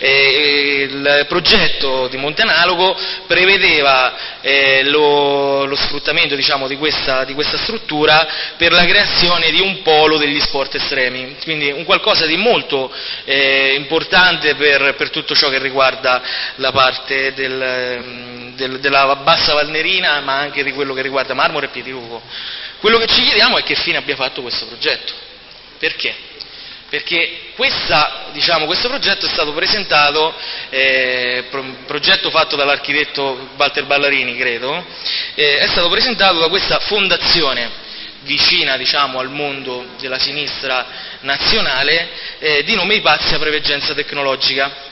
eh, il progetto di Monte Analogo prevedeva eh, lo, lo, sfruttamento diciamo, di, questa, di, questa, struttura per la creazione di un polo degli sport estremi, quindi un qualcosa di molto eh, importante per, per, tutto ciò che riguarda la parte del, del, della bassa Valnerina, ma anche di quello che riguarda Marmore e Piedilugo. Quello che ci chiediamo è che fine abbia fatto questo progetto. Perché? Perché questa, diciamo, questo progetto è stato presentato, eh, progetto fatto dall'architetto Walter Ballarini, credo, eh, è stato presentato da questa fondazione vicina diciamo, al mondo della sinistra nazionale, eh, di nome Ipazia Preveggenza Tecnologica.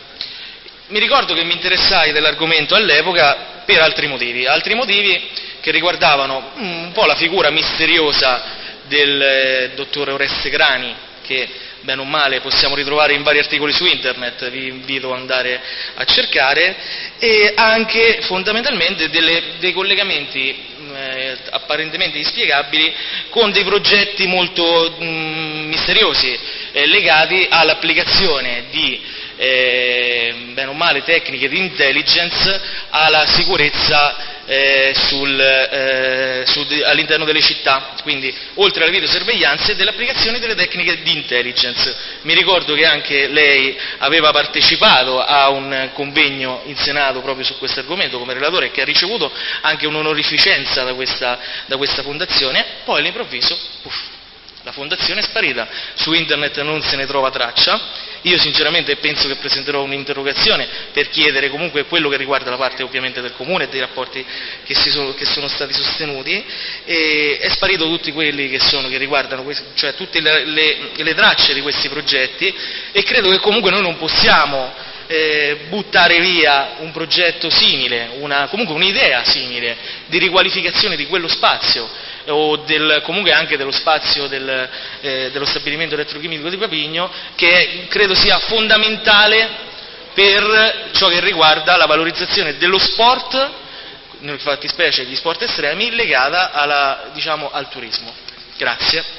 Mi ricordo che mi interessai dell'argomento all'epoca per altri motivi, altri motivi che riguardavano un po' la figura misteriosa del eh, dottor Oreste Grani, che bene o male possiamo ritrovare in vari articoli su internet, vi invito ad andare a cercare, e anche fondamentalmente delle, dei collegamenti eh, apparentemente inspiegabili con dei progetti molto mh, misteriosi eh, legati all'applicazione di eh, bene o male tecniche di intelligence alla sicurezza eh, sul, eh, sul, all'interno delle città, quindi oltre alla videosorveglianza e dell'applicazione delle tecniche di intelligence. Mi ricordo che anche lei aveva partecipato a un convegno in Senato proprio su questo argomento come relatore e che ha ricevuto anche un'onorificenza da questa, da questa fondazione, poi all'improvviso, la fondazione è sparita, su internet non se ne trova traccia io sinceramente penso che presenterò un'interrogazione per chiedere comunque quello che riguarda la parte ovviamente del comune e dei rapporti che, sono, che sono, stati sostenuti. E è sparito tutti quelli che, sono, che riguardano, cioè tutte le, le, le tracce di questi progetti e credo che comunque noi non possiamo eh, buttare via un progetto simile, una, comunque un'idea simile di riqualificazione di quello spazio o del, comunque anche dello spazio del, eh, dello stabilimento elettrochimico di Papigno, che credo sia fondamentale per ciò che riguarda la valorizzazione dello sport, nel fattispecie gli sport estremi, legata alla, diciamo, al turismo. Grazie.